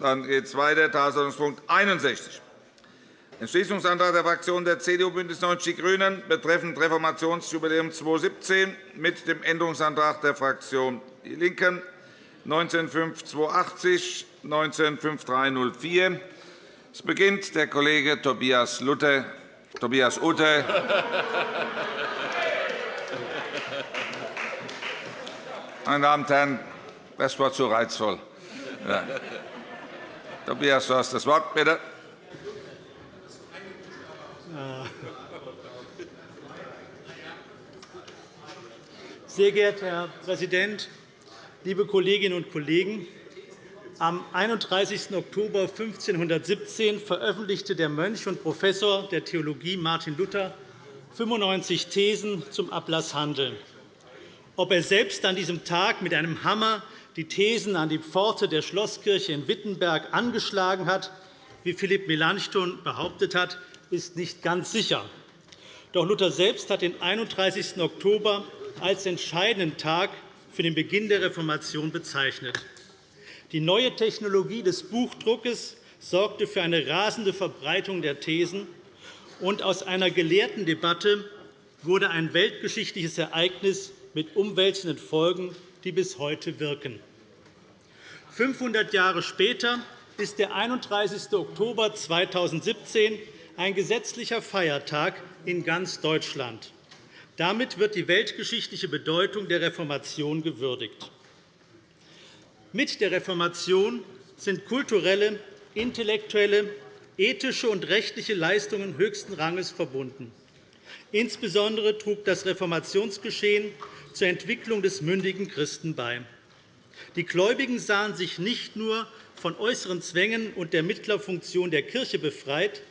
Dann geht es weiter. Tagesordnungspunkt 61. Entschließungsantrag der Fraktionen der CDU, BÜNDNIS 90 die GRÜNEN betreffend Reformationsjubiläum 2017 mit dem Änderungsantrag der Fraktion DIE LINKEN 195280, 195304. Es beginnt der Kollege Tobias, Luther, Tobias Utte. Meine Damen und Herren, das war zu reizvoll. Ja. Tobias, du hast das Wort, bitte. Sehr geehrter Herr Präsident, liebe Kolleginnen und Kollegen! Am 31. Oktober 1517 veröffentlichte der Mönch und Professor der Theologie Martin Luther 95 Thesen zum Ablasshandel. Ob er selbst an diesem Tag mit einem Hammer die Thesen an die Pforte der Schlosskirche in Wittenberg angeschlagen hat, wie Philipp Melanchthon behauptet hat, ist nicht ganz sicher. Doch Luther selbst hat den 31. Oktober als entscheidenden Tag für den Beginn der Reformation bezeichnet. Die neue Technologie des Buchdruckes sorgte für eine rasende Verbreitung der Thesen, und aus einer gelehrten Debatte wurde ein weltgeschichtliches Ereignis mit umwälzenden Folgen, die bis heute wirken. 500 Jahre später ist der 31. Oktober 2017 ein gesetzlicher Feiertag in ganz Deutschland. Damit wird die weltgeschichtliche Bedeutung der Reformation gewürdigt. Mit der Reformation sind kulturelle, intellektuelle, ethische und rechtliche Leistungen höchsten Ranges verbunden. Insbesondere trug das Reformationsgeschehen zur Entwicklung des mündigen Christen bei. Die Gläubigen sahen sich nicht nur von äußeren Zwängen und der Mittlerfunktion der Kirche befreit,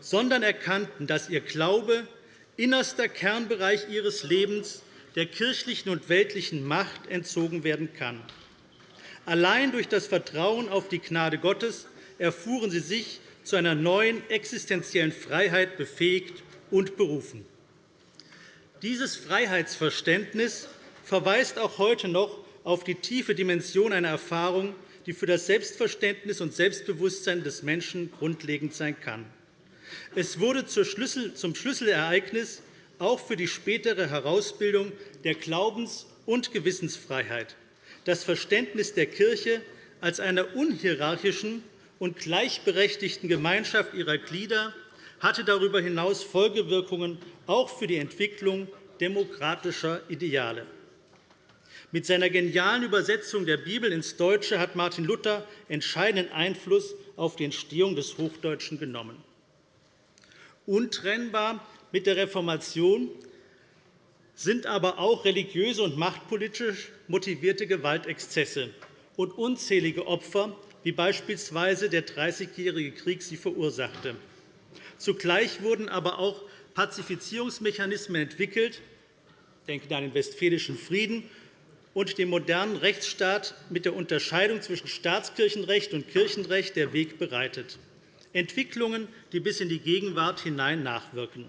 sondern erkannten, dass ihr Glaube innerster Kernbereich ihres Lebens der kirchlichen und weltlichen Macht entzogen werden kann. Allein durch das Vertrauen auf die Gnade Gottes erfuhren sie sich zu einer neuen existenziellen Freiheit befähigt und berufen. Dieses Freiheitsverständnis verweist auch heute noch auf die tiefe Dimension einer Erfahrung, die für das Selbstverständnis und Selbstbewusstsein des Menschen grundlegend sein kann. Es wurde zum Schlüsselereignis auch für die spätere Herausbildung der Glaubens- und Gewissensfreiheit das Verständnis der Kirche als einer unhierarchischen und gleichberechtigten Gemeinschaft ihrer Glieder hatte darüber hinaus Folgewirkungen auch für die Entwicklung demokratischer Ideale. Mit seiner genialen Übersetzung der Bibel ins Deutsche hat Martin Luther entscheidenden Einfluss auf die Entstehung des Hochdeutschen genommen. Untrennbar mit der Reformation sind aber auch religiöse und machtpolitisch motivierte Gewaltexzesse und unzählige Opfer, wie beispielsweise der Dreißigjährige Krieg sie verursachte. Zugleich wurden aber auch Pazifizierungsmechanismen entwickelt, ich denke an den Westfälischen Frieden und dem modernen Rechtsstaat mit der Unterscheidung zwischen Staatskirchenrecht und Kirchenrecht der Weg bereitet. Entwicklungen, die bis in die Gegenwart hinein nachwirken.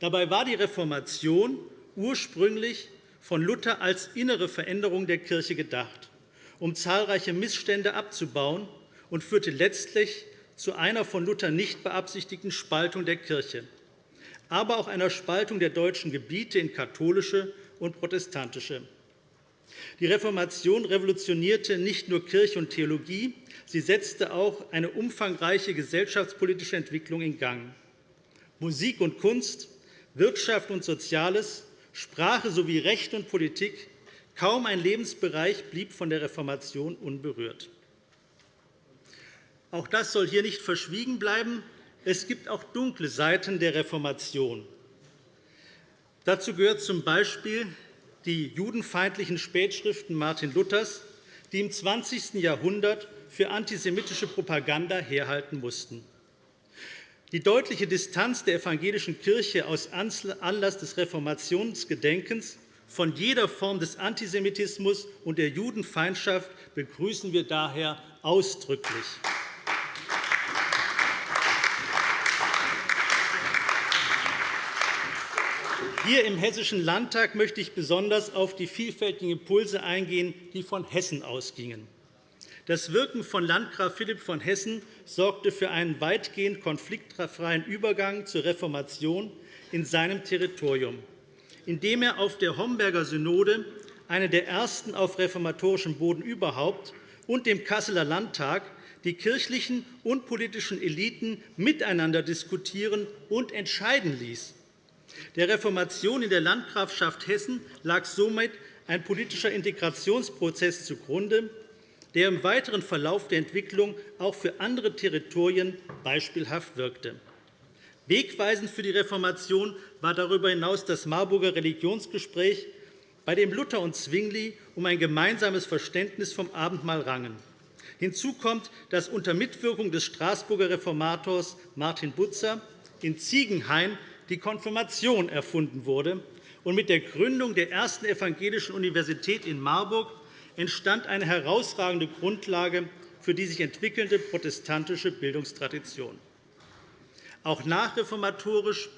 Dabei war die Reformation ursprünglich von Luther als innere Veränderung der Kirche gedacht, um zahlreiche Missstände abzubauen, und führte letztlich zu einer von Luther nicht beabsichtigten Spaltung der Kirche, aber auch einer Spaltung der deutschen Gebiete in katholische und protestantische. Die Reformation revolutionierte nicht nur Kirche und Theologie, sie setzte auch eine umfangreiche gesellschaftspolitische Entwicklung in Gang. Musik und Kunst, Wirtschaft und Soziales, Sprache sowie Recht und Politik, kaum ein Lebensbereich blieb von der Reformation unberührt. Auch das soll hier nicht verschwiegen bleiben. Es gibt auch dunkle Seiten der Reformation. Dazu gehört z. B. die judenfeindlichen Spätschriften Martin Luthers, die im 20. Jahrhundert für antisemitische Propaganda herhalten mussten. Die deutliche Distanz der evangelischen Kirche aus Anlass des Reformationsgedenkens von jeder Form des Antisemitismus und der Judenfeindschaft begrüßen wir daher ausdrücklich. Hier im Hessischen Landtag möchte ich besonders auf die vielfältigen Impulse eingehen, die von Hessen ausgingen. Das Wirken von Landgraf Philipp von Hessen sorgte für einen weitgehend konfliktfreien Übergang zur Reformation in seinem Territorium, indem er auf der Homberger Synode, eine der ersten auf reformatorischem Boden überhaupt, und dem Kasseler Landtag die kirchlichen und politischen Eliten miteinander diskutieren und entscheiden ließ. Der Reformation in der Landgrafschaft Hessen lag somit ein politischer Integrationsprozess zugrunde, der im weiteren Verlauf der Entwicklung auch für andere Territorien beispielhaft wirkte. Wegweisend für die Reformation war darüber hinaus das Marburger Religionsgespräch, bei dem Luther und Zwingli um ein gemeinsames Verständnis vom Abendmahl rangen. Hinzu kommt, dass unter Mitwirkung des Straßburger Reformators Martin Butzer in Ziegenhain die Konfirmation erfunden wurde, und mit der Gründung der ersten evangelischen Universität in Marburg entstand eine herausragende Grundlage für die sich entwickelnde protestantische Bildungstradition. Auch nachreformatorisch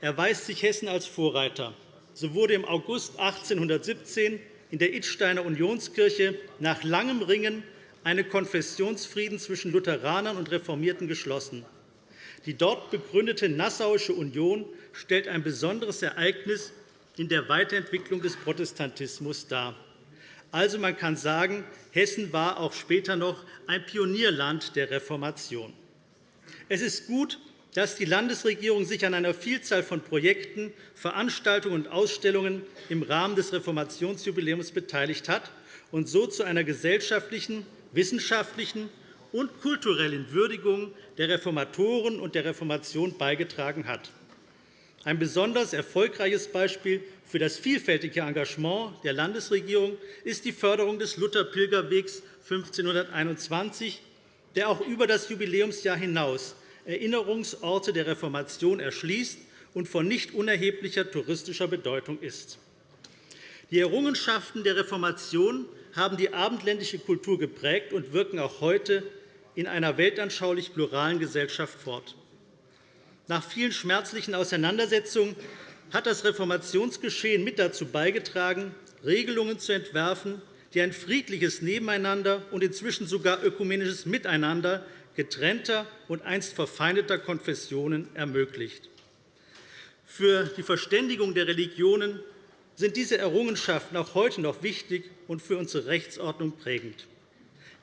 erweist sich Hessen als Vorreiter. So wurde im August 1817 in der Idsteiner Unionskirche nach langem Ringen eine Konfessionsfrieden zwischen Lutheranern und Reformierten geschlossen. Die dort begründete Nassauische Union stellt ein besonderes Ereignis in der Weiterentwicklung des Protestantismus dar. Also, man kann sagen, Hessen war auch später noch ein Pionierland der Reformation. Es ist gut, dass die Landesregierung sich an einer Vielzahl von Projekten, Veranstaltungen und Ausstellungen im Rahmen des Reformationsjubiläums beteiligt hat und so zu einer gesellschaftlichen, wissenschaftlichen und kulturellen Würdigung der Reformatoren und der Reformation beigetragen hat. Ein besonders erfolgreiches Beispiel für das vielfältige Engagement der Landesregierung ist die Förderung des Luther-Pilgerwegs 1521, der auch über das Jubiläumsjahr hinaus Erinnerungsorte der Reformation erschließt und von nicht unerheblicher touristischer Bedeutung ist. Die Errungenschaften der Reformation haben die abendländische Kultur geprägt und wirken auch heute in einer weltanschaulich pluralen Gesellschaft fort. Nach vielen schmerzlichen Auseinandersetzungen hat das Reformationsgeschehen mit dazu beigetragen, Regelungen zu entwerfen, die ein friedliches Nebeneinander und inzwischen sogar ökumenisches Miteinander getrennter und einst verfeindeter Konfessionen ermöglicht. Für die Verständigung der Religionen sind diese Errungenschaften auch heute noch wichtig und für unsere Rechtsordnung prägend.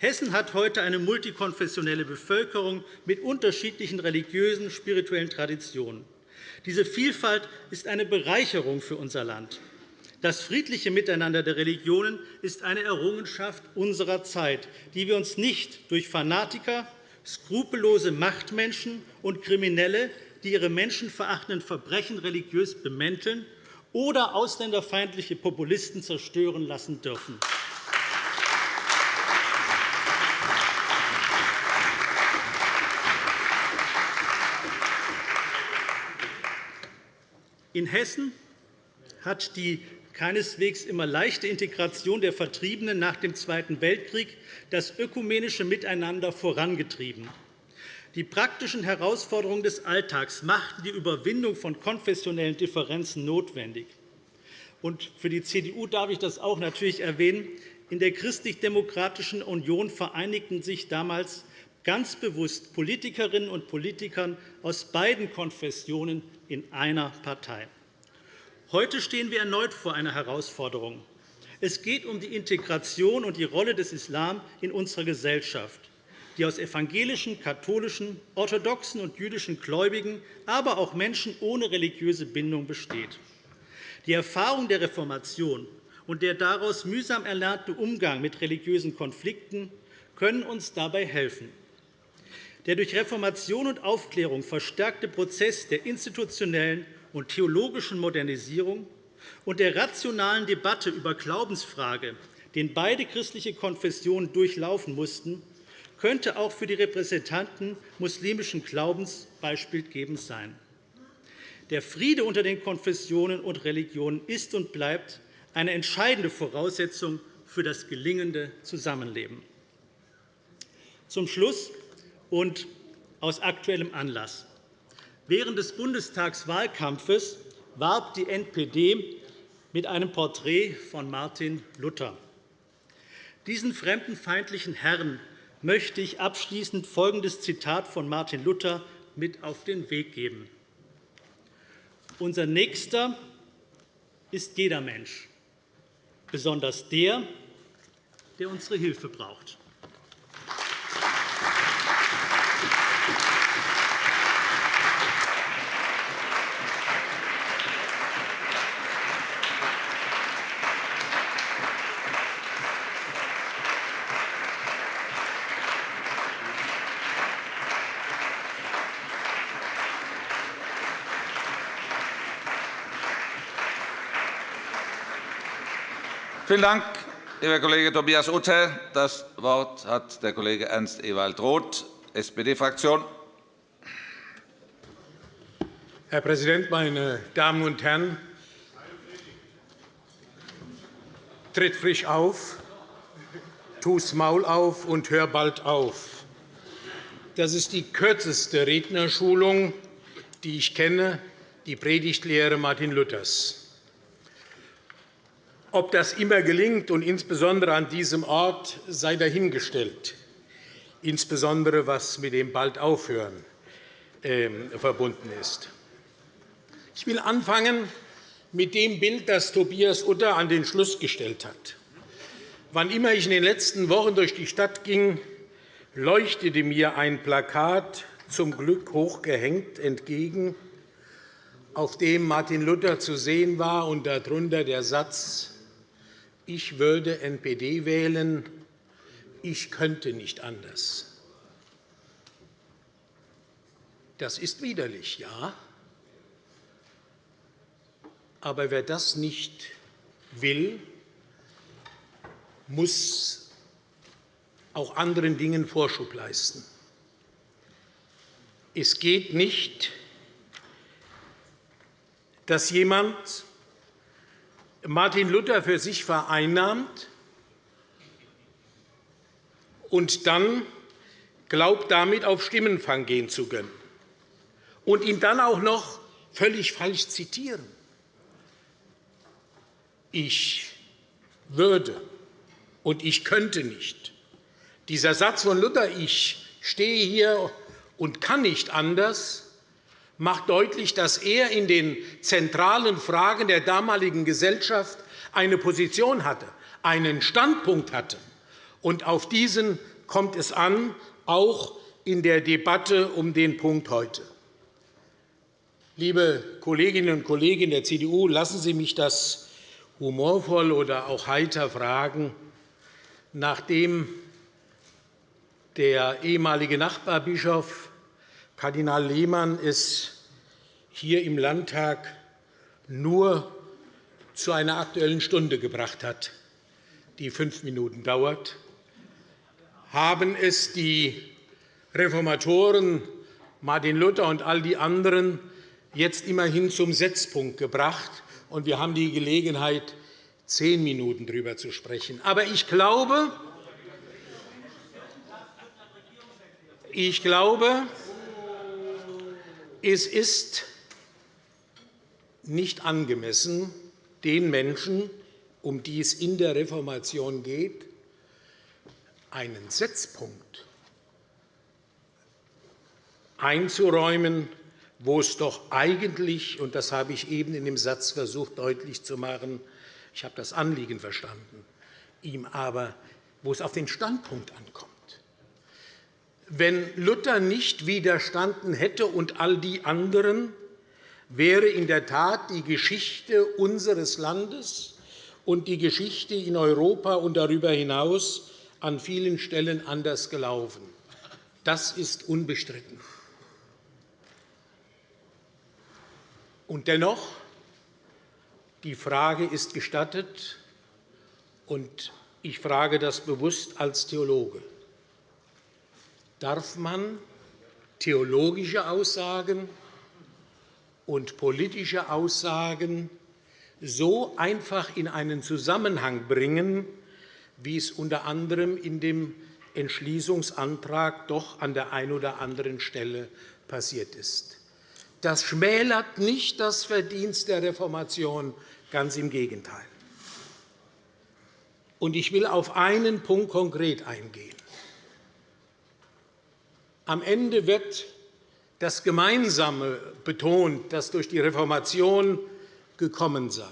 Hessen hat heute eine multikonfessionelle Bevölkerung mit unterschiedlichen religiösen und spirituellen Traditionen. Diese Vielfalt ist eine Bereicherung für unser Land. Das friedliche Miteinander der Religionen ist eine Errungenschaft unserer Zeit, die wir uns nicht durch Fanatiker, skrupellose Machtmenschen und Kriminelle, die ihre menschenverachtenden Verbrechen religiös bemänteln, oder ausländerfeindliche Populisten zerstören lassen dürfen. In Hessen hat die keineswegs immer leichte Integration der Vertriebenen nach dem Zweiten Weltkrieg das ökumenische Miteinander vorangetrieben. Die praktischen Herausforderungen des Alltags machten die Überwindung von konfessionellen Differenzen notwendig. für die CDU darf ich das auch natürlich erwähnen. In der Christlich-Demokratischen Union vereinigten sich damals ganz bewusst Politikerinnen und Politiker aus beiden Konfessionen in einer Partei. Heute stehen wir erneut vor einer Herausforderung. Es geht um die Integration und die Rolle des Islam in unserer Gesellschaft die aus evangelischen, katholischen, orthodoxen und jüdischen Gläubigen, aber auch Menschen ohne religiöse Bindung besteht. Die Erfahrung der Reformation und der daraus mühsam erlernte Umgang mit religiösen Konflikten können uns dabei helfen. Der durch Reformation und Aufklärung verstärkte Prozess der institutionellen und theologischen Modernisierung und der rationalen Debatte über Glaubensfrage, den beide christliche Konfessionen durchlaufen mussten, könnte auch für die Repräsentanten muslimischen Glaubens beispielgebend sein. Der Friede unter den Konfessionen und Religionen ist und bleibt eine entscheidende Voraussetzung für das gelingende Zusammenleben. Zum Schluss und aus aktuellem Anlass. Während des Bundestagswahlkampfes warb die NPD mit einem Porträt von Martin Luther. Diesen fremdenfeindlichen Herren möchte ich abschließend folgendes Zitat von Martin Luther mit auf den Weg geben. Unser Nächster ist jeder Mensch, besonders der, der unsere Hilfe braucht. Vielen Dank, lieber Kollege Tobias Utter. Das Wort hat der Kollege Ernst Ewald Roth, SPD-Fraktion. Herr Präsident, meine Damen und Herren! Tritt frisch auf, tu's Maul auf und hör bald auf. Das ist die kürzeste Rednerschulung, die ich kenne, die Predigtlehre Martin Luthers. Ob das immer gelingt, und insbesondere an diesem Ort, sei dahingestellt, insbesondere was mit dem bald Aufhören ähm, verbunden ist. Ich will anfangen mit dem Bild, das Tobias Utter an den Schluss gestellt hat. Wann immer ich in den letzten Wochen durch die Stadt ging, leuchtete mir ein Plakat zum Glück hochgehängt entgegen, auf dem Martin Luther zu sehen war und darunter der Satz ich würde NPD wählen, ich könnte nicht anders. Das ist widerlich, ja. Aber wer das nicht will, muss auch anderen Dingen Vorschub leisten. Es geht nicht, dass jemand Martin Luther für sich vereinnahmt und dann glaubt, damit auf Stimmenfang gehen zu können, und ihn dann auch noch völlig falsch zitieren. Ich würde und ich könnte nicht. Dieser Satz von Luther, ich stehe hier und kann nicht anders, macht deutlich, dass er in den zentralen Fragen der damaligen Gesellschaft eine Position hatte, einen Standpunkt hatte. Und auf diesen kommt es an, auch in der Debatte um den Punkt heute. Liebe Kolleginnen und Kollegen der CDU, lassen Sie mich das humorvoll oder auch heiter fragen, nachdem der ehemalige Nachbarbischof Kardinal Lehmann es hier im Landtag nur zu einer Aktuellen Stunde gebracht hat, die fünf Minuten dauert, haben es die Reformatoren Martin Luther und all die anderen jetzt immerhin zum Setzpunkt gebracht, und wir haben die Gelegenheit, zehn Minuten darüber zu sprechen. Aber ich glaube, ich glaube, es ist nicht angemessen, den Menschen, um die es in der Reformation geht, einen Setzpunkt einzuräumen, wo es doch eigentlich, und das habe ich eben in dem Satz versucht deutlich zu machen, ich habe das Anliegen verstanden, ihm aber, wo es auf den Standpunkt ankommt. Wenn Luther nicht widerstanden hätte und all die anderen, wäre in der Tat die Geschichte unseres Landes und die Geschichte in Europa und darüber hinaus an vielen Stellen anders gelaufen. Das ist unbestritten. Und dennoch, die Frage ist gestattet, und ich frage das bewusst als Theologe. Darf man theologische Aussagen und politische Aussagen so einfach in einen Zusammenhang bringen, wie es unter anderem in dem Entschließungsantrag doch an der einen oder anderen Stelle passiert ist. Das schmälert nicht das Verdienst der Reformation, ganz im Gegenteil. Ich will auf einen Punkt konkret eingehen. Am Ende wird das Gemeinsame betont, das durch die Reformation gekommen sei.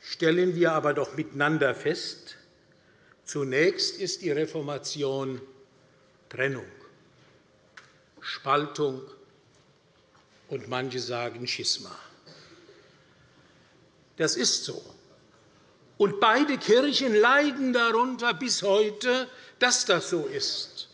Stellen wir aber doch miteinander fest, zunächst ist die Reformation Trennung, Spaltung und manche sagen Schisma. Das ist so. Und beide Kirchen leiden darunter bis heute, dass das so ist.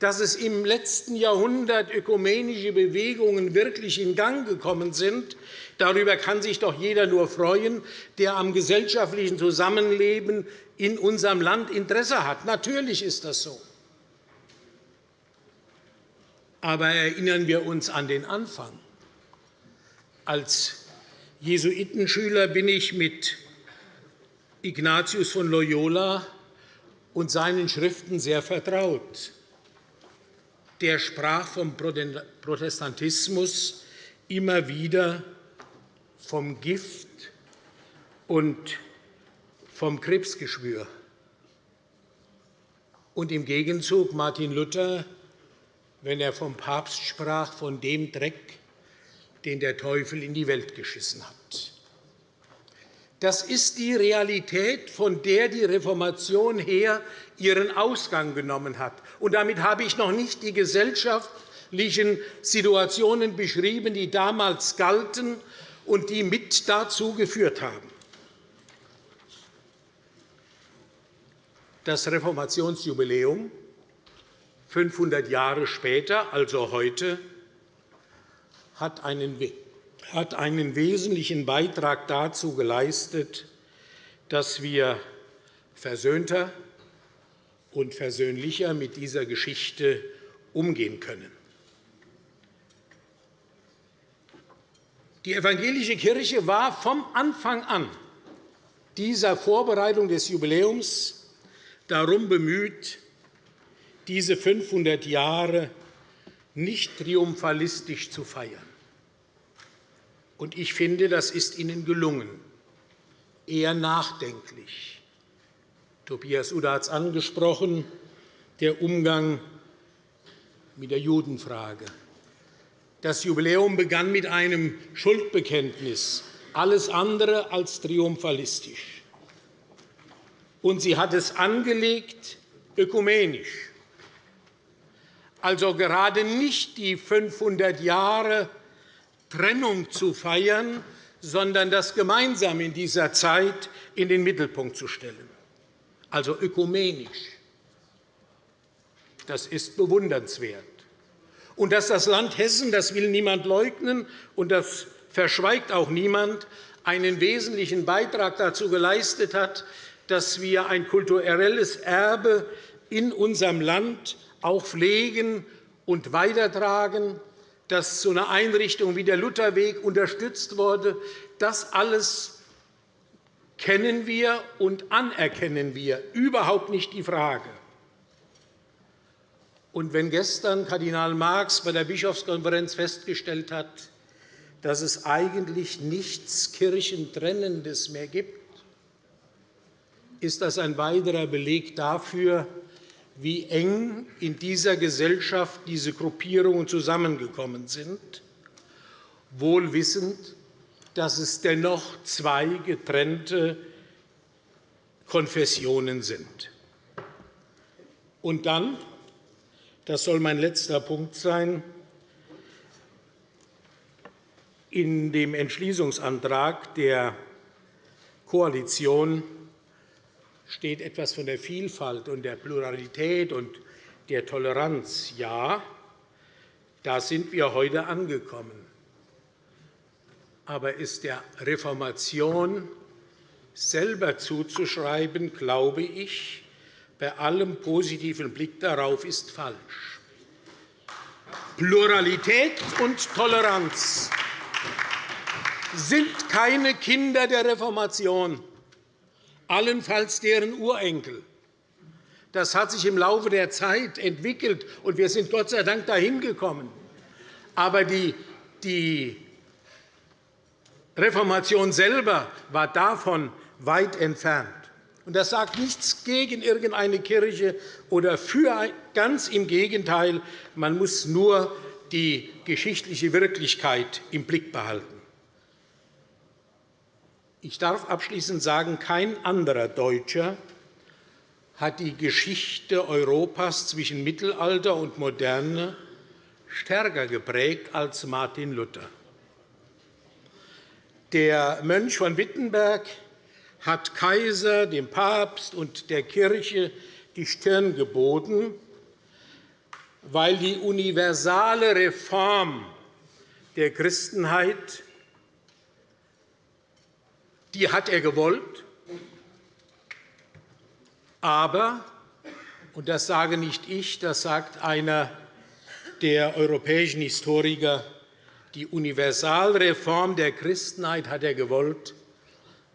Dass es im letzten Jahrhundert ökumenische Bewegungen wirklich in Gang gekommen sind, darüber kann sich doch jeder nur freuen, der am gesellschaftlichen Zusammenleben in unserem Land Interesse hat. Natürlich ist das so. Aber erinnern wir uns an den Anfang. Als Jesuitenschüler bin ich mit Ignatius von Loyola und seinen Schriften sehr vertraut. Der sprach vom Protestantismus immer wieder vom Gift und vom Krebsgeschwür. Und im Gegenzug Martin Luther, wenn er vom Papst sprach, von dem Dreck, den der Teufel in die Welt geschissen hat. Das ist die Realität, von der die Reformation her ihren Ausgang genommen hat. Und damit habe ich noch nicht die gesellschaftlichen Situationen beschrieben, die damals galten und die mit dazu geführt haben. Das Reformationsjubiläum 500 Jahre später, also heute, hat einen hat einen wesentlichen Beitrag dazu geleistet, dass wir versöhnter und versöhnlicher mit dieser Geschichte umgehen können. Die evangelische Kirche war vom Anfang an dieser Vorbereitung des Jubiläums darum bemüht, diese 500 Jahre nicht triumphalistisch zu feiern. Und ich finde, das ist Ihnen gelungen, eher nachdenklich. Tobias Uda hat es angesprochen, der Umgang mit der Judenfrage. Das Jubiläum begann mit einem Schuldbekenntnis, alles andere als triumphalistisch. Und sie hat es angelegt ökumenisch, also gerade nicht die 500 Jahre Trennung zu feiern, sondern das Gemeinsame in dieser Zeit in den Mittelpunkt zu stellen, also ökumenisch. Das ist bewundernswert. Und dass das Land Hessen, das will niemand leugnen, und das verschweigt auch niemand, einen wesentlichen Beitrag dazu geleistet hat, dass wir ein kulturelles Erbe in unserem Land auch pflegen und weitertragen, dass so eine Einrichtung wie der Lutherweg unterstützt wurde. Das alles kennen wir und anerkennen wir. Überhaupt nicht die Frage. Und wenn gestern Kardinal Marx bei der Bischofskonferenz festgestellt hat, dass es eigentlich nichts Kirchentrennendes mehr gibt, ist das ein weiterer Beleg dafür, wie eng in dieser Gesellschaft diese Gruppierungen zusammengekommen sind, wohl wissend, dass es dennoch zwei getrennte Konfessionen sind. Und dann das soll mein letzter Punkt sein. In dem Entschließungsantrag der Koalition steht etwas von der Vielfalt und der Pluralität und der Toleranz. Ja, da sind wir heute angekommen. Aber ist der Reformation selber zuzuschreiben, glaube ich, bei allem positiven Blick darauf ist falsch. Pluralität und Toleranz sind keine Kinder der Reformation, allenfalls deren Urenkel. Das hat sich im Laufe der Zeit entwickelt, und wir sind Gott sei Dank dahin gekommen. Aber die, Reformation selber war davon weit entfernt. Das sagt nichts gegen irgendeine Kirche oder für. Ganz im Gegenteil. Man muss nur die geschichtliche Wirklichkeit im Blick behalten. Ich darf abschließend sagen, kein anderer Deutscher hat die Geschichte Europas zwischen Mittelalter und Moderne stärker geprägt als Martin Luther. Der Mönch von Wittenberg hat Kaiser, dem Papst und der Kirche die Stirn geboten, weil die universale Reform der Christenheit die hat er gewollt. Aber, und das sage nicht ich, das sagt einer der europäischen Historiker, die Universalreform der Christenheit hat er gewollt,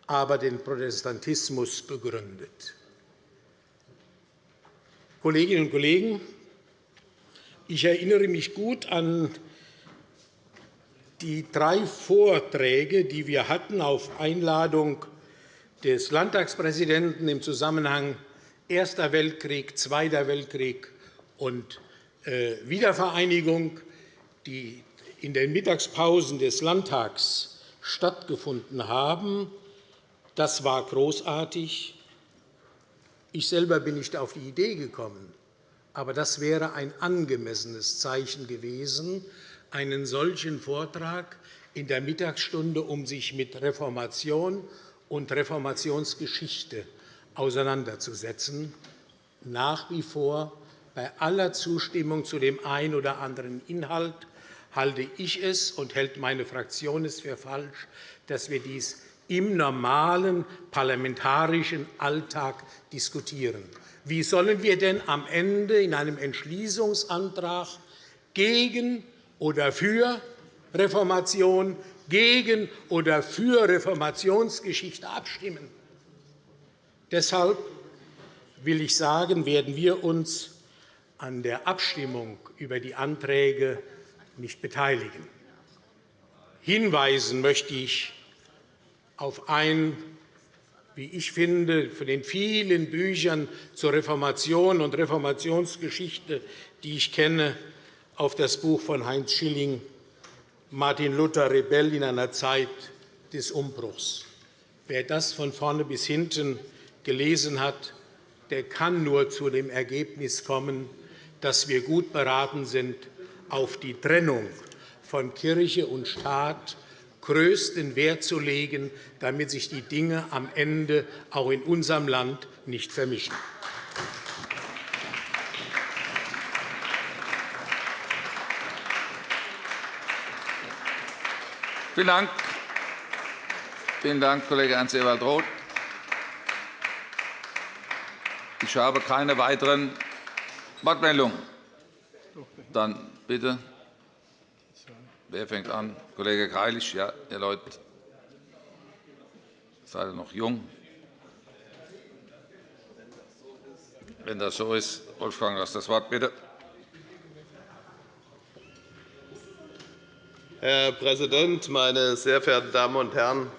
aber den Protestantismus begründet. Kolleginnen und Kollegen, ich erinnere mich gut an die drei Vorträge, die wir hatten auf Einladung des Landtagspräsidenten im Zusammenhang Erster Weltkrieg, Zweiter Weltkrieg und äh, Wiedervereinigung, die in den Mittagspausen des Landtags stattgefunden haben. Das war großartig. Ich selber bin nicht auf die Idee gekommen, aber das wäre ein angemessenes Zeichen gewesen, einen solchen Vortrag in der Mittagsstunde, um sich mit Reformation und Reformationsgeschichte auseinanderzusetzen. Nach wie vor, bei aller Zustimmung zu dem einen oder anderen Inhalt, halte ich es und hält meine Fraktion es für falsch, dass wir dies im normalen parlamentarischen Alltag diskutieren. Wie sollen wir denn am Ende in einem Entschließungsantrag gegen oder für Reformation, gegen oder für Reformationsgeschichte abstimmen. Deshalb will ich sagen, werden wir uns an der Abstimmung über die Anträge nicht beteiligen. Hinweisen möchte ich auf ein, wie ich finde, von den vielen Büchern zur Reformation und Reformationsgeschichte, die ich kenne, auf das Buch von Heinz Schilling Martin Luther Rebell in einer Zeit des Umbruchs. Wer das von vorne bis hinten gelesen hat, der kann nur zu dem Ergebnis kommen, dass wir gut beraten sind, auf die Trennung von Kirche und Staat größten Wert zu legen, damit sich die Dinge am Ende auch in unserem Land nicht vermischen. Vielen Dank. Vielen Dank, Kollege Ernst-Ewald Roth. Ich habe keine weiteren Wortmeldungen. Dann bitte. Wer fängt an? Kollege Greilich. Ja, ihr Leute seid noch jung. Wenn das so ist, Wolfgang, hast das Wort, bitte. Herr Präsident, meine sehr verehrten Damen und Herren!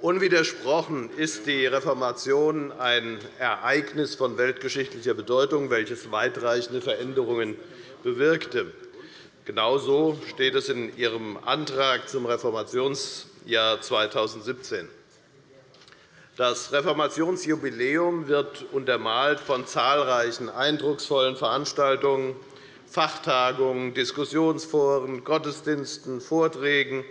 Unwidersprochen ist die Reformation ein Ereignis von weltgeschichtlicher Bedeutung, welches weitreichende Veränderungen bewirkte. Genauso steht es in Ihrem Antrag zum Reformationsjahr 2017. Das Reformationsjubiläum wird untermalt von zahlreichen eindrucksvollen Veranstaltungen Fachtagungen, Diskussionsforen, Gottesdiensten, Vorträgen,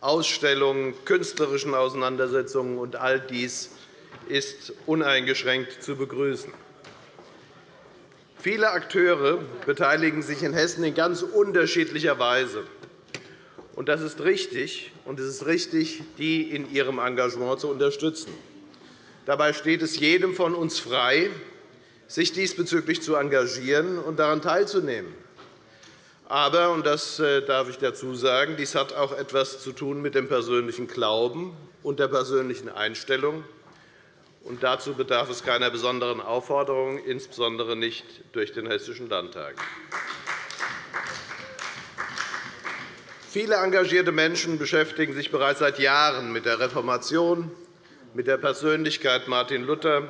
Ausstellungen, künstlerischen Auseinandersetzungen. Und all dies ist uneingeschränkt zu begrüßen. Viele Akteure beteiligen sich in Hessen in ganz unterschiedlicher Weise. Und das ist richtig, und es ist richtig, die in ihrem Engagement zu unterstützen. Dabei steht es jedem von uns frei, sich diesbezüglich zu engagieren und daran teilzunehmen. Aber, und das äh, darf ich dazu sagen, dies hat auch etwas zu tun mit dem persönlichen Glauben und der persönlichen Einstellung. Und dazu bedarf es keiner besonderen Aufforderung, insbesondere nicht durch den Hessischen Landtag. Viele engagierte Menschen beschäftigen sich bereits seit Jahren mit der Reformation, mit der Persönlichkeit Martin Luther,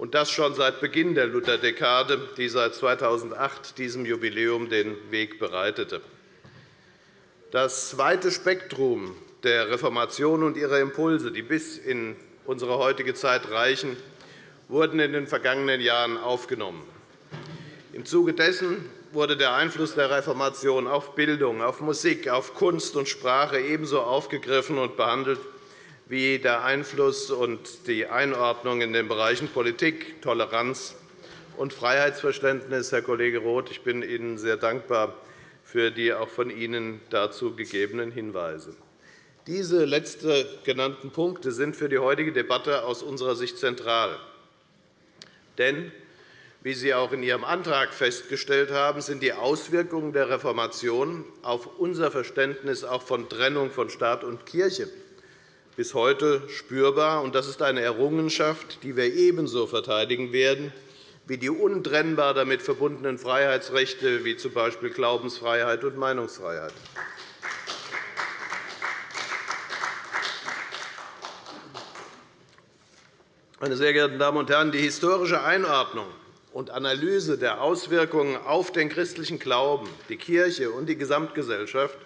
und das schon seit Beginn der Lutherdekade, die seit 2008 diesem Jubiläum den Weg bereitete. Das weite Spektrum der Reformation und ihrer Impulse, die bis in unsere heutige Zeit reichen, wurden in den vergangenen Jahren aufgenommen. Im Zuge dessen wurde der Einfluss der Reformation auf Bildung, auf Musik, auf Kunst und Sprache ebenso aufgegriffen und behandelt wie der Einfluss und die Einordnung in den Bereichen Politik, Toleranz und Freiheitsverständnis. Herr Kollege Roth, ich bin Ihnen sehr dankbar für die auch von Ihnen dazu gegebenen Hinweise. Diese letzten genannten Punkte sind für die heutige Debatte aus unserer Sicht zentral. Denn wie Sie auch in Ihrem Antrag festgestellt haben, sind die Auswirkungen der Reformation auf unser Verständnis auch von Trennung von Staat und Kirche bis heute spürbar. Das ist eine Errungenschaft, die wir ebenso verteidigen werden wie die untrennbar damit verbundenen Freiheitsrechte, wie z. B. Glaubensfreiheit und Meinungsfreiheit. Meine sehr geehrten Damen und Herren, die historische Einordnung und Analyse der Auswirkungen auf den christlichen Glauben, die Kirche und die Gesamtgesellschaft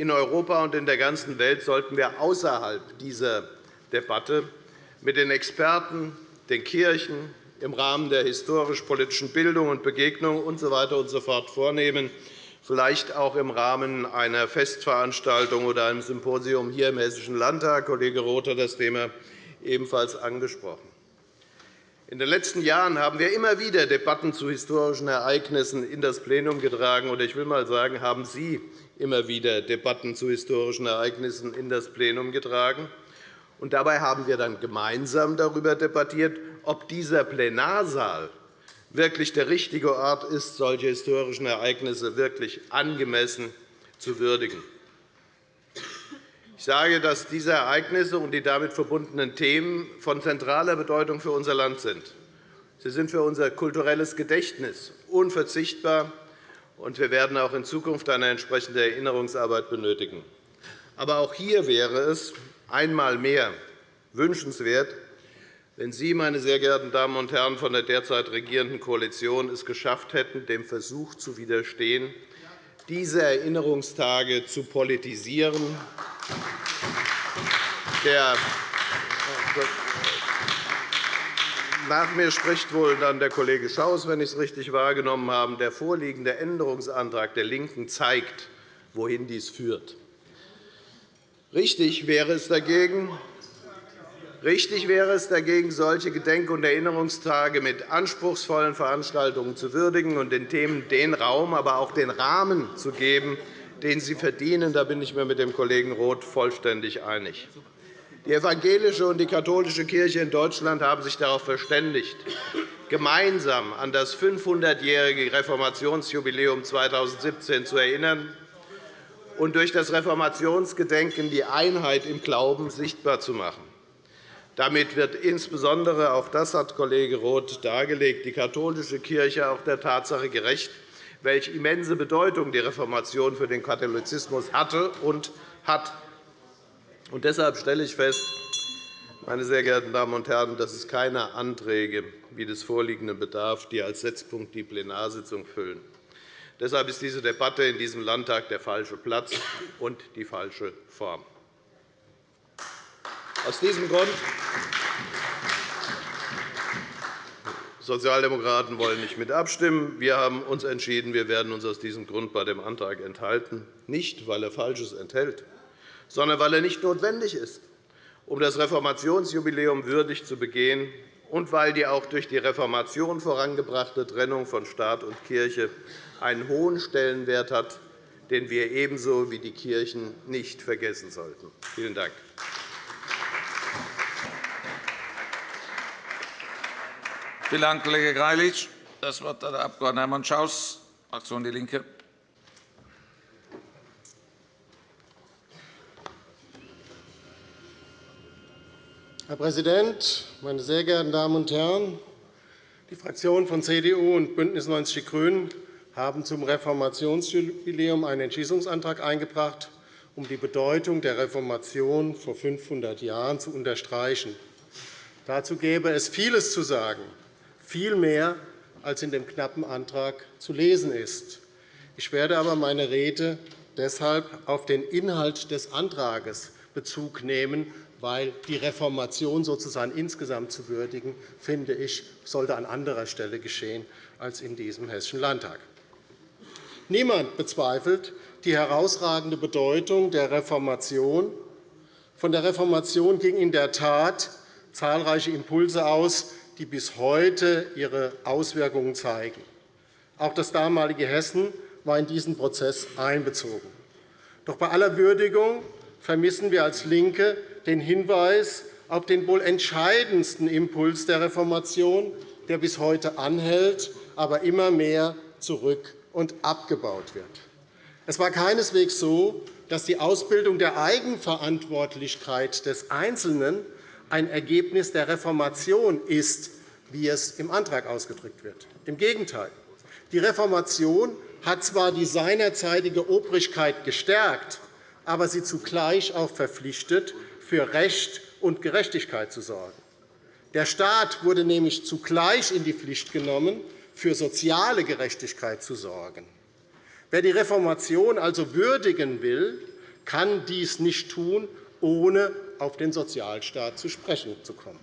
in Europa und in der ganzen Welt sollten wir außerhalb dieser Debatte mit den Experten, den Kirchen, im Rahmen der historisch-politischen Bildung und Begegnung usw. So und so fort vornehmen, vielleicht auch im Rahmen einer Festveranstaltung oder einem Symposium hier im Hessischen Landtag. Kollege Roth hat das Thema ebenfalls angesprochen. In den letzten Jahren haben wir immer wieder Debatten zu historischen Ereignissen in das Plenum getragen. Ich will einmal sagen, haben Sie immer wieder Debatten zu historischen Ereignissen in das Plenum getragen. Und dabei haben wir dann gemeinsam darüber debattiert, ob dieser Plenarsaal wirklich der richtige Ort ist, solche historischen Ereignisse wirklich angemessen zu würdigen. Ich sage, dass diese Ereignisse und die damit verbundenen Themen von zentraler Bedeutung für unser Land sind. Sie sind für unser kulturelles Gedächtnis unverzichtbar, und wir werden auch in Zukunft eine entsprechende Erinnerungsarbeit benötigen. Aber auch hier wäre es einmal mehr wünschenswert, wenn Sie, meine sehr geehrten Damen und Herren von der derzeit regierenden Koalition, es geschafft hätten, dem Versuch zu widerstehen, diese Erinnerungstage zu politisieren. Der nach mir spricht wohl dann der Kollege Schaus, wenn ich es richtig wahrgenommen habe. Der vorliegende Änderungsantrag der LINKEN zeigt, wohin dies führt. Richtig wäre es dagegen, Richtig wäre es dagegen, solche Gedenk- und Erinnerungstage mit anspruchsvollen Veranstaltungen zu würdigen und den Themen den Raum, aber auch den Rahmen zu geben, den sie verdienen. Da bin ich mir mit dem Kollegen Roth vollständig einig. Die evangelische und die katholische Kirche in Deutschland haben sich darauf verständigt, gemeinsam an das 500-jährige Reformationsjubiläum 2017 zu erinnern und durch das Reformationsgedenken die Einheit im Glauben sichtbar zu machen. Damit wird insbesondere, auch das hat Kollege Roth dargelegt, die katholische Kirche auch der Tatsache gerecht, welche immense Bedeutung die Reformation für den Katholizismus hatte und hat. Und deshalb stelle ich fest, meine sehr geehrten Damen und Herren, dass es keine Anträge wie des vorliegenden bedarf, die als Setzpunkt die Plenarsitzung füllen. Deshalb ist diese Debatte in diesem Landtag der falsche Platz und die falsche Form. Aus diesem Grund Sozialdemokraten wollen nicht mit abstimmen. Wir haben uns entschieden, wir werden uns aus diesem Grund bei dem Antrag enthalten, nicht weil er Falsches enthält, sondern weil er nicht notwendig ist, um das Reformationsjubiläum würdig zu begehen und weil die auch durch die Reformation vorangebrachte Trennung von Staat und Kirche einen hohen Stellenwert hat, den wir ebenso wie die Kirchen nicht vergessen sollten. Vielen Dank. Vielen Dank, Kollege Greilich. Das Wort hat der Abg. Hermann Schaus, Fraktion DIE LINKE. Herr Präsident, meine sehr geehrten Damen und Herren! Die Fraktionen von CDU und BÜNDNIS 90 die GRÜNEN haben zum Reformationsjubiläum einen Entschließungsantrag eingebracht, um die Bedeutung der Reformation vor 500 Jahren zu unterstreichen. Dazu gäbe es vieles zu sagen, viel mehr, als in dem knappen Antrag zu lesen ist. Ich werde aber meine Rede deshalb auf den Inhalt des Antrags Bezug nehmen, weil die Reformation sozusagen insgesamt zu würdigen, finde ich, sollte an anderer Stelle geschehen als in diesem Hessischen Landtag. Niemand bezweifelt die herausragende Bedeutung der Reformation. Von der Reformation gingen in der Tat zahlreiche Impulse aus, die bis heute ihre Auswirkungen zeigen. Auch das damalige Hessen war in diesen Prozess einbezogen. Doch bei aller Würdigung vermissen wir als LINKE den Hinweis auf den wohl entscheidendsten Impuls der Reformation, der bis heute anhält, aber immer mehr zurück und abgebaut wird. Es war keineswegs so, dass die Ausbildung der Eigenverantwortlichkeit des Einzelnen ein Ergebnis der Reformation ist, wie es im Antrag ausgedrückt wird. Im Gegenteil. Die Reformation hat zwar die seinerzeitige Obrigkeit gestärkt, aber sie zugleich auch verpflichtet, für Recht und Gerechtigkeit zu sorgen. Der Staat wurde nämlich zugleich in die Pflicht genommen, für soziale Gerechtigkeit zu sorgen. Wer die Reformation also würdigen will, kann dies nicht tun, ohne auf den Sozialstaat zu sprechen zu kommen.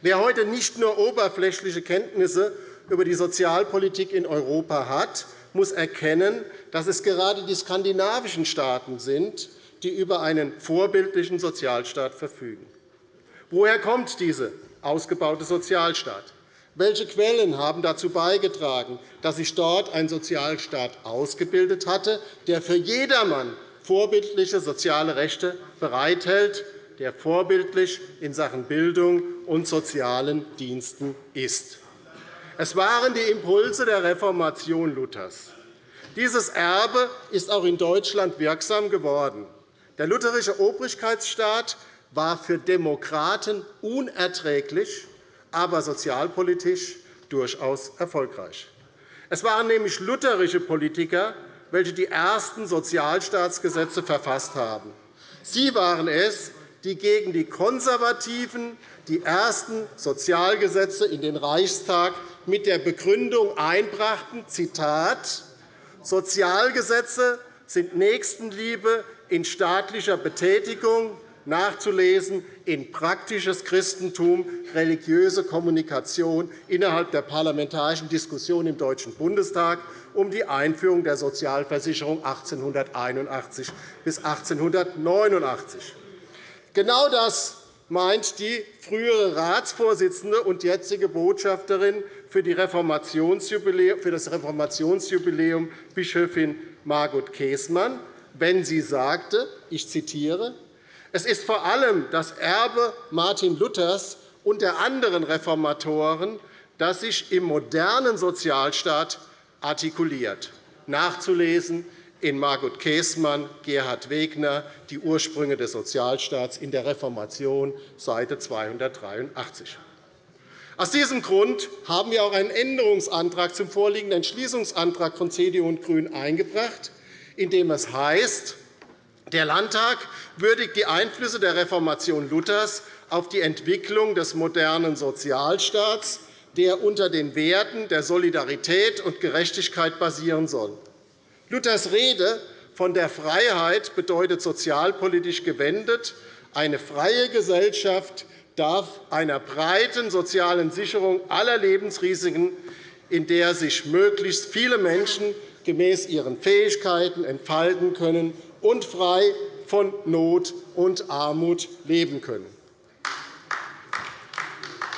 Wer heute nicht nur oberflächliche Kenntnisse über die Sozialpolitik in Europa hat, muss erkennen, dass es gerade die skandinavischen Staaten sind, die über einen vorbildlichen Sozialstaat verfügen. Woher kommt dieser ausgebaute Sozialstaat? Welche Quellen haben dazu beigetragen, dass sich dort ein Sozialstaat ausgebildet hatte, der für jedermann vorbildliche soziale Rechte bereithält, der vorbildlich in Sachen Bildung und sozialen Diensten ist? Es waren die Impulse der Reformation Luthers. Dieses Erbe ist auch in Deutschland wirksam geworden. Der lutherische Obrigkeitsstaat war für Demokraten unerträglich, aber sozialpolitisch durchaus erfolgreich. Es waren nämlich lutherische Politiker, welche die ersten Sozialstaatsgesetze verfasst haben. Sie waren es, die gegen die Konservativen die ersten Sozialgesetze in den Reichstag mit der Begründung einbrachten, Zitat, Sozialgesetze sind Nächstenliebe in staatlicher Betätigung, nachzulesen in praktisches Christentum, religiöse Kommunikation innerhalb der parlamentarischen Diskussion im Deutschen Bundestag um die Einführung der Sozialversicherung 1881 bis 1889. Genau das meint die frühere Ratsvorsitzende und jetzige Botschafterin für das Reformationsjubiläum Bischöfin Margot Käßmann wenn sie sagte, ich zitiere, es ist vor allem das Erbe Martin Luthers und der anderen Reformatoren, das sich im modernen Sozialstaat artikuliert. Nachzulesen in Margot Käßmann, Gerhard Wegner, Die Ursprünge des Sozialstaats in der Reformation, Seite 283. Aus diesem Grund haben wir auch einen Änderungsantrag zum vorliegenden Entschließungsantrag von CDU und GRÜNEN eingebracht, in dem es heißt, der Landtag würdigt die Einflüsse der Reformation Luthers auf die Entwicklung des modernen Sozialstaats, der unter den Werten der Solidarität und Gerechtigkeit basieren soll. Luthers Rede von der Freiheit bedeutet sozialpolitisch gewendet, eine freie Gesellschaft darf einer breiten sozialen Sicherung aller Lebensrisiken, in der sich möglichst viele Menschen gemäß ihren Fähigkeiten entfalten können und frei von Not und Armut leben können.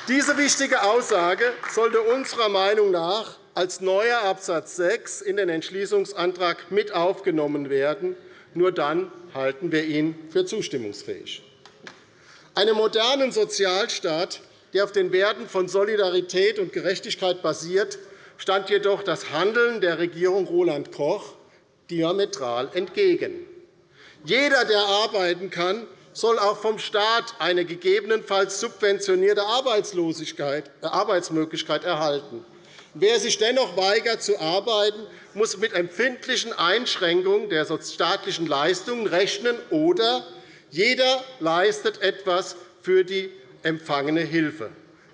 Diese wichtige Aussage sollte unserer Meinung nach als neuer Absatz 6 in den Entschließungsantrag mit aufgenommen werden. Nur dann halten wir ihn für zustimmungsfähig. Einem modernen Sozialstaat, der auf den Werten von Solidarität und Gerechtigkeit basiert, stand jedoch das Handeln der Regierung Roland Koch diametral entgegen. Jeder, der arbeiten kann, soll auch vom Staat eine gegebenenfalls subventionierte äh, Arbeitsmöglichkeit erhalten. Wer sich dennoch weigert zu arbeiten, muss mit empfindlichen Einschränkungen der staatlichen Leistungen rechnen, oder jeder leistet etwas für die empfangene Hilfe.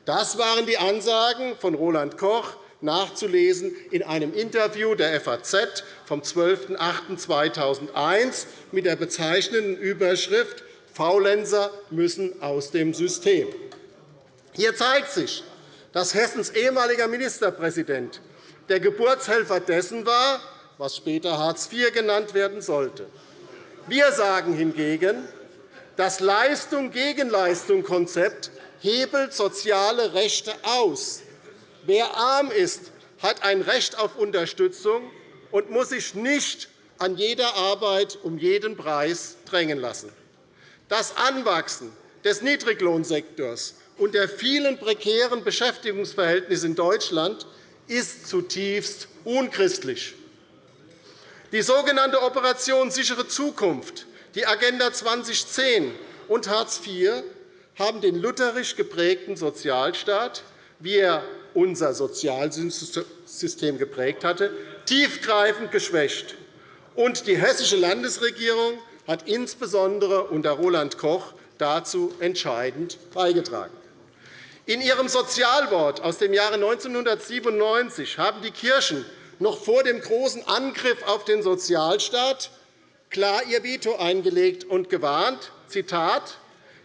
Das waren die Ansagen von Roland Koch, nachzulesen in einem Interview der FAZ vom 12.08.2001 mit der bezeichnenden Überschrift Faulenzer müssen aus dem System. Hier zeigt sich, dass Hessens ehemaliger Ministerpräsident der Geburtshelfer dessen war, was später Hartz IV genannt werden sollte. Wir sagen hingegen, das Leistung-Gegenleistung-Konzept hebelt soziale Rechte aus. Wer arm ist, hat ein Recht auf Unterstützung und muss sich nicht an jeder Arbeit um jeden Preis drängen lassen. Das Anwachsen des Niedriglohnsektors und der vielen prekären Beschäftigungsverhältnisse in Deutschland ist zutiefst unchristlich. Die sogenannte Operation Sichere Zukunft, die Agenda 2010 und Hartz IV haben den lutherisch geprägten Sozialstaat, wie er unser Sozialsystem geprägt hatte, tiefgreifend geschwächt. Und die hessische Landesregierung hat insbesondere unter Roland Koch dazu entscheidend beigetragen. In ihrem Sozialwort aus dem Jahre 1997 haben die Kirchen noch vor dem großen Angriff auf den Sozialstaat klar ihr Veto eingelegt und gewarnt, Zitat,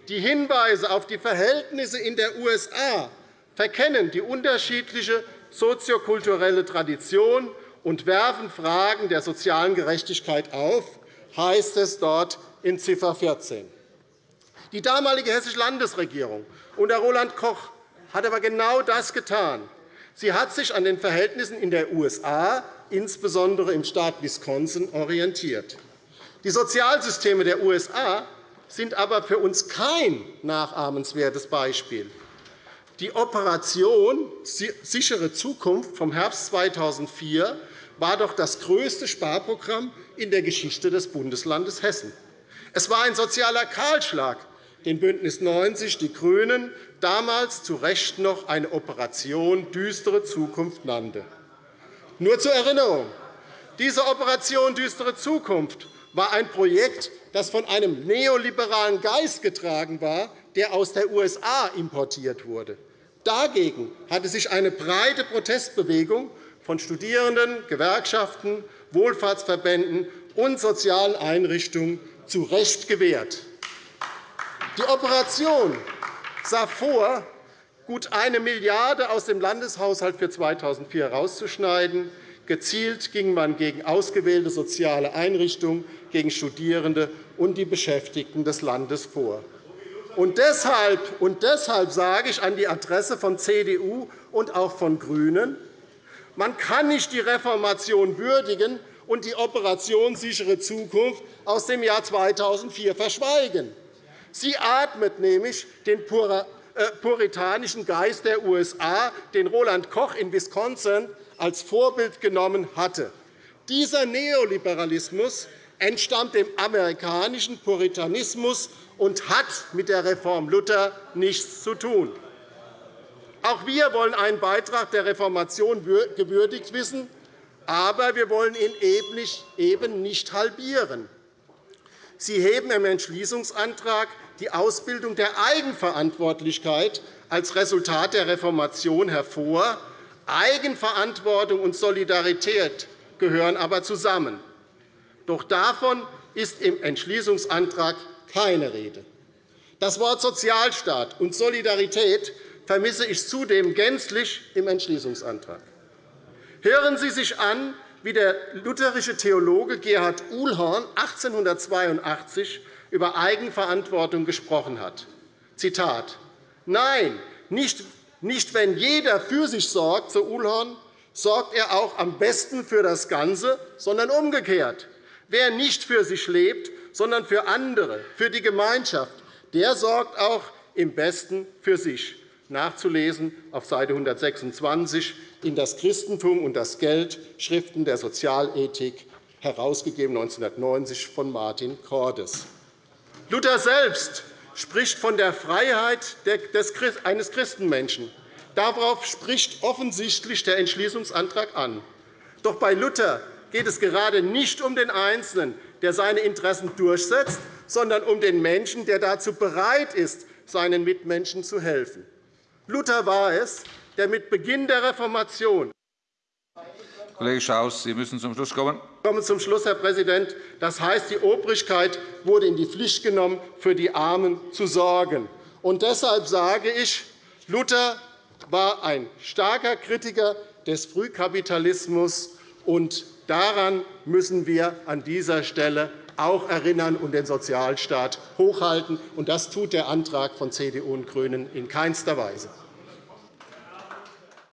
die Hinweise auf die Verhältnisse in der USA verkennen die unterschiedliche soziokulturelle Tradition und werfen Fragen der sozialen Gerechtigkeit auf, heißt es dort in Ziffer 14. Die damalige Hessische Landesregierung unter Roland Koch hat aber genau das getan. Sie hat sich an den Verhältnissen in der USA, insbesondere im Staat Wisconsin, orientiert. Die Sozialsysteme der USA sind aber für uns kein nachahmenswertes Beispiel. Die Operation Sichere Zukunft vom Herbst 2004 war doch das größte Sparprogramm in der Geschichte des Bundeslandes Hessen. Es war ein sozialer Kahlschlag, den BÜNDNIS 90 die GRÜNEN damals zu Recht noch eine Operation Düstere Zukunft nannte. Nur zur Erinnerung. Diese Operation Düstere Zukunft war ein Projekt, das von einem neoliberalen Geist getragen war, der aus der USA importiert wurde. Dagegen hatte sich eine breite Protestbewegung von Studierenden, Gewerkschaften, Wohlfahrtsverbänden und sozialen Einrichtungen zu Recht gewehrt. Die Operation sah vor, gut eine Milliarde € aus dem Landeshaushalt für 2004 herauszuschneiden. Gezielt ging man gegen ausgewählte soziale Einrichtungen, gegen Studierende und die Beschäftigten des Landes vor. Und deshalb, und deshalb sage ich an die Adresse von CDU und auch von GRÜNEN, man kann nicht die Reformation würdigen und die Operation sichere Zukunft aus dem Jahr 2004 verschweigen. Sie atmet nämlich den äh, puritanischen Geist der USA, den Roland Koch in Wisconsin als Vorbild genommen hatte. Dieser Neoliberalismus entstammt dem amerikanischen Puritanismus und hat mit der Reform Luther nichts zu tun. Auch wir wollen einen Beitrag der Reformation gewürdigt wissen, aber wir wollen ihn eben nicht halbieren. Sie heben im Entschließungsantrag die Ausbildung der Eigenverantwortlichkeit als Resultat der Reformation hervor. Eigenverantwortung und Solidarität gehören aber zusammen. Doch davon ist im Entschließungsantrag keine Rede. Das Wort Sozialstaat und Solidarität vermisse ich zudem gänzlich im Entschließungsantrag. Hören Sie sich an, wie der lutherische Theologe Gerhard Uhlhorn 1882 über Eigenverantwortung gesprochen hat. Zitat. Nein, nicht, nicht wenn jeder für sich sorgt, so Uhlhorn, sorgt er auch am besten für das Ganze, sondern umgekehrt. Wer nicht für sich lebt, sondern für andere, für die Gemeinschaft, der sorgt auch im Besten für sich. Nachzulesen auf Seite 126 in Das Christentum und das Geld, Schriften der Sozialethik, herausgegeben 1990 von Martin Cordes. Luther selbst spricht von der Freiheit eines Christenmenschen, Darauf spricht offensichtlich der Entschließungsantrag an. Doch bei Luther geht es gerade nicht um den Einzelnen, der seine Interessen durchsetzt, sondern um den Menschen, der dazu bereit ist, seinen Mitmenschen zu helfen. Luther war es, der mit Beginn der Reformation Kollege Schaus, Sie müssen zum Schluss kommen. Ich komme zum Schluss, Herr Präsident. Das heißt, die Obrigkeit wurde in die Pflicht genommen, für die Armen zu sorgen. Und deshalb sage ich, Luther war ein starker Kritiker des Frühkapitalismus. Und daran müssen wir an dieser Stelle auch erinnern und den Sozialstaat hochhalten. Das tut der Antrag von CDU und GRÜNEN in keinster Weise.